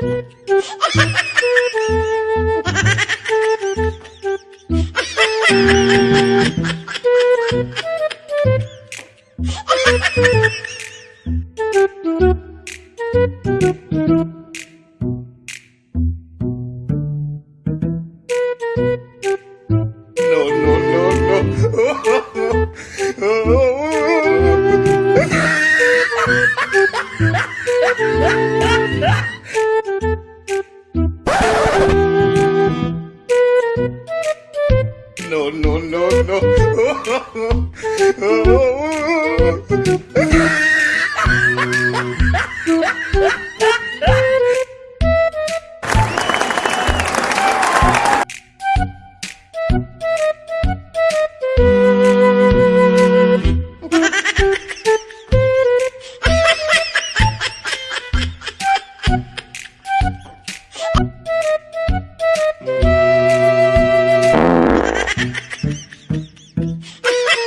No, no, no, no. No, no, no, no.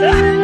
啊！